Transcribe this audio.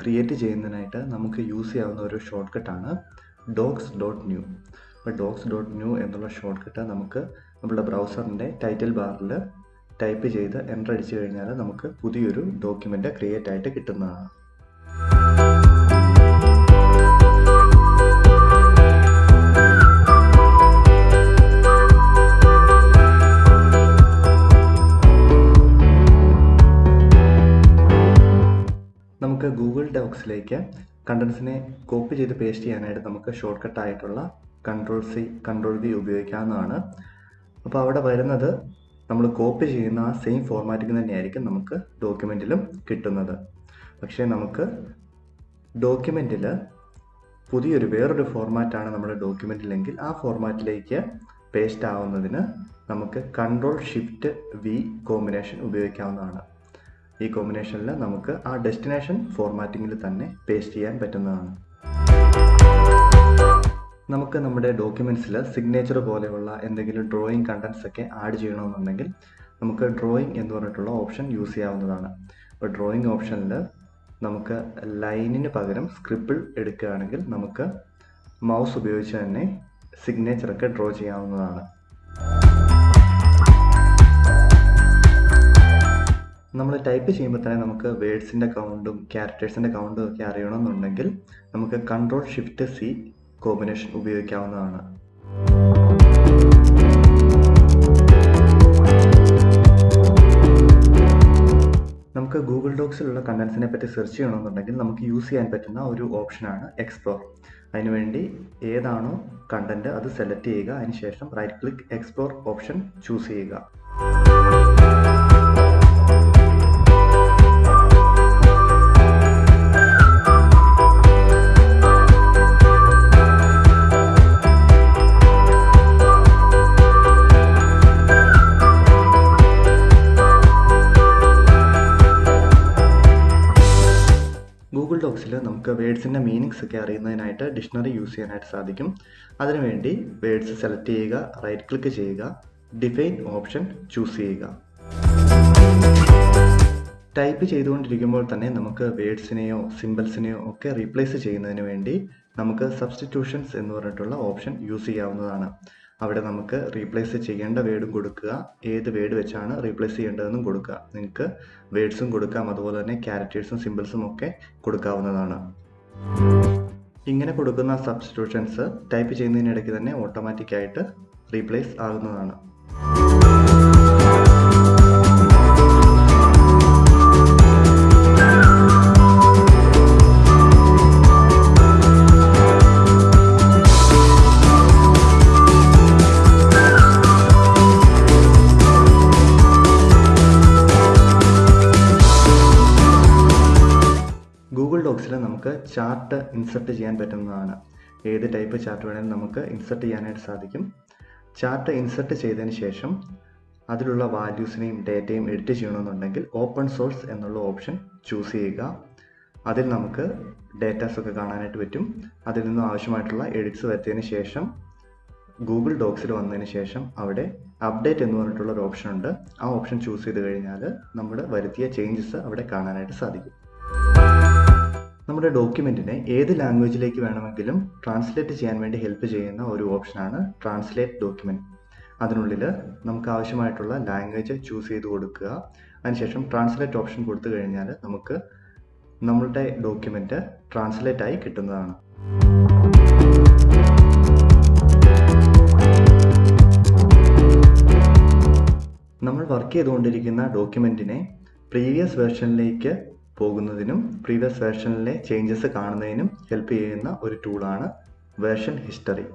Create ചെയ്യുന്നതിനായിട്ട് നമുക്ക് use ചെയ്യാവുന്ന ഒരു ഷോർട്ട് കട്ടാണ് ഡോക്സ് ഡോട്ട് ന്യൂ അപ്പോൾ ഡോക്സ് ഡോട്ട് ന്യൂ എന്നുള്ള ഷോർട്ട് കട്ട് നമുക്ക് നമ്മുടെ ബ്രൗസറിന്റെ ടൈറ്റിൽ ബാറിൽ ടൈപ്പ് ചെയ്ത് എന്റർ അടിച്ചു കഴിഞ്ഞാൽ നമുക്ക് പുതിയൊരു ഡോക്യുമെന്റ് ക്രിയേറ്റ് ആയിട്ട് കിട്ടുന്നതാണ്. ഗൂഗിൾ ഡോക്സിലേക്ക് കണ്ടൻസിനെ കോപ്പി ചെയ്ത് പേസ്റ്റ് ചെയ്യാനായിട്ട് നമുക്ക് ഷോർട്ട് കട്ട് ആയിട്ടുള്ള കൺട്രോൾ സി കൺട്രോൾ വി ഉപയോഗിക്കാവുന്നതാണ്. അപ്പോൾ അവിടെ വരുന്നത് നമ്മൾ കോപ്പി ചെയ്യുന്ന ആ സെയിം ഫോർമാറ്റിൽ തന്നെയായിരിക്കും നമുക്ക് ഡോക്യുമെന്റിലും കിട്ടുന്നത്. പക്ഷേ നമുക്ക് ഡോക്യുമെന്റിൽ പുതിയൊരു വേറൊരു ഫോർമാറ്റാണ് നമ്മുടെ ഡോക്യുമെന്റിലെങ്കിൽ ആ ഫോർമാറ്റിലേക്ക് പേസ്റ്റ് ആവുന്നതിന് നമുക്ക് കൺട്രോൾ ഷിഫ്റ്റ് വി കോമ്പിനേഷൻ ഉപയോഗിക്കാവുന്നതാണ്. ഈ കോമ്പിനേഷനിൽ നമുക്ക് ആ ഡെസ്റ്റിനേഷൻ ഫോർമാറ്റിങ്ങിൽ തന്നെ പേസ്റ്റ് ചെയ്യാൻ പറ്റുന്നതാണ്. നമുക്ക് നമ്മുടെ ഡോക്യുമെന്റ്സിൽ സിഗ്നേച്ചർ പോലെയുള്ള എന്തെങ്കിലും ഡ്രോയിങ് കണ്ടൻസ് ഒക്കെ ആഡ് ചെയ്യണമെന്നുണ്ടെങ്കിൽ നമുക്ക് ഡ്രോയിങ് എന്ന് പറഞ്ഞിട്ടുള്ള ഓപ്ഷൻ യൂസ് ചെയ്യാവുന്നതാണ്. അപ്പോൾ ഡ്രോയിങ് ഓപ്ഷനിൽ നമുക്ക് ലൈനിന് പകരം സ്ക്രിപ്പിൾ എടുക്കുകയാണെങ്കിൽ നമുക്ക് മൗസ് ഉപയോഗിച്ച് തന്നെ സിഗ്നേച്ചറൊക്കെ ഡ്രോ ചെയ്യാവുന്നതാണ്. നമ്മൾ ടൈപ്പ് ചെയ്യുമ്പോൾ തന്നെ നമുക്ക് വേർഡ്സിന്റെ കൗണ്ടും ക്യാരക്ടേഴ്സിന്റെ കൗണ്ടും ഒക്കെ അറിയണമെന്നുണ്ടെങ്കിൽ നമുക്ക് കൺട്രോൾ ഷിഫ്റ്റ് സി കോമ്പിനേഷൻ ഉപയോഗിക്കാവുന്നതാണ്. നമുക്ക് ഗൂഗിൾ ഡോക്സിലുള്ള കണ്ടൻസിനെ പറ്റി സെർച്ച് ചെയ്യണമെന്നുണ്ടെങ്കിൽ നമുക്ക് യൂസ് ചെയ്യാൻ പറ്റുന്ന ഒരു ഓപ്ഷനാണ് എക്സ്പ്ലോർ അതിനുവേണ്ടി ഏതാണോ കണ്ടന്റ് അത് സെലക്ട് ചെയ്യുക. അതിനുശേഷം right click explore option choose ചെയ്യുക. ഡോക്സിൽ നമുക്ക് വേർഡ്സിന്റെ മീനിങ്സ് ഒക്കെ അറിയുന്നതിനായിട്ട് ഡിക്ഷണറി യൂസ് ചെയ്യാനായിട്ട് സാധിക്കും. അതിനുവേണ്ടി വേഡ്സ് സെലക്ട് ചെയ്യുക റൈറ്റ് ക്ലിക്ക് ചെയ്യുക ഡിഫൈൻ ഓപ്ഷൻ ചൂസ് ചെയ്യുക. ടൈപ്പ് ചെയ്തുകൊണ്ടിരിക്കുമ്പോൾ തന്നെ നമുക്ക് വേർഡ്സിനെയോ സിമ്പിൾസിനെയോ ഒക്കെ റീപ്ലേസ് ചെയ്യുന്നതിന് വേണ്ടി നമുക്ക് സബ്സ്റ്റിറ്റ്യൂഷൻസ് എന്ന് പറഞ്ഞിട്ടുള്ള ഓപ്ഷൻ യൂസ് ചെയ്യാവുന്നതാണ്. അവിടെ നമുക്ക് റീപ്ലേസ് ചെയ്യേണ്ട വേർഡും കൊടുക്കുക. ഏത് വേർഡ് വെച്ചാണ് റീപ്ലേസ് ചെയ്യേണ്ടതെന്നും കൊടുക്കുക. നിങ്ങൾക്ക് വേർഡ്സും കൊടുക്കാം. അതുപോലെ തന്നെ ക്യാരക്ടേഴ്സും സിമ്പിൾസും ഒക്കെ കൊടുക്കാവുന്നതാണ്. ഇങ്ങനെ കൊടുക്കുന്ന സബ്സ്റ്റിറ്റ്യൂഷൻസ് ടൈപ്പ് ചെയ്യുന്നതിനിടയ്ക്ക് തന്നെ ഓട്ടോമാറ്റിക്കായിട്ട് റീപ്ലേസ് ആകുന്നതാണ്. ഡോക്സിൽ നമുക്ക് ചാർട്ട് ഇൻസെർട്ട് ചെയ്യാൻ പറ്റുന്നതാണ്. ഏത് ടൈപ്പ് ചാർട്ട് വേണമെങ്കിലും നമുക്ക് ഇൻസെർട്ട് ചെയ്യാനായിട്ട് സാധിക്കും. ചാർട്ട് ഇൻസെർട്ട് ചെയ്തതിന് ശേഷം അതിലുള്ള വാല്യൂസിനെയും ഡേറ്റയും എഡിറ്റ് ചെയ്യണമെന്നുണ്ടെങ്കിൽ ഓപ്പൺ സോഴ്സ് എന്നുള്ള ഓപ്ഷൻ ചൂസ് ചെയ്യുക. അതിൽ നമുക്ക് ഡേറ്റാസ് ഒക്കെ കാണാനായിട്ട് പറ്റും. അതിൽ നിന്നും ആവശ്യമായിട്ടുള്ള എഡിറ്റ്സ് വരുത്തിയതിന് ശേഷം ഗൂഗിൾ ഡോക്സിൽ വന്നതിന് ശേഷം അവിടെ അപ്ഡേറ്റ് എന്ന് പറഞ്ഞിട്ടുള്ള ഒരു ഓപ്ഷൻ ഉണ്ട്. ആ ഓപ്ഷൻ ചൂസ് ചെയ്ത് കഴിഞ്ഞാൽ നമ്മുടെ വരുത്തിയ ചേഞ്ചസ് അവിടെ കാണാനായിട്ട് സാധിക്കും. നമ്മുടെ ഡോക്യുമെന്റിനെ ഏത് ലാംഗ്വേജിലേക്ക് വേണമെങ്കിലും ട്രാൻസ്ലേറ്റ് ചെയ്യാൻ വേണ്ടി ഹെൽപ്പ് ചെയ്യുന്ന ഒരു ഓപ്ഷനാണ് ട്രാൻസ്ലേറ്റ് ഡോക്യുമെന്റ് അതിനുള്ളിൽ നമുക്ക് ആവശ്യമായിട്ടുള്ള ലാംഗ്വേജ് ചൂസ് ചെയ്ത് കൊടുക്കുക. അതിനുശേഷം ട്രാൻസ്ലേറ്റ് ഓപ്ഷൻ കൊടുത്തു കഴിഞ്ഞാൽ നമുക്ക് നമ്മളുടെ ഡോക്യുമെന്റ് ട്രാൻസ്ലേറ്റ് ആയി കിട്ടുന്നതാണ്. നമ്മൾ വർക്ക് ചെയ്തുകൊണ്ടിരിക്കുന്ന ഡോക്യുമെന്റിനെ പ്രീവിയസ് വേർഷനിലേക്ക് പോകുന്നതിനും പ്രീവിയസ് വേർഷനിലെ ചേഞ്ചസ് കാണുന്നതിനും ഹെൽപ്പ് ചെയ്യുന്ന ഒരു ടൂളാണ് വേർഷൻ ഹിസ്റ്ററി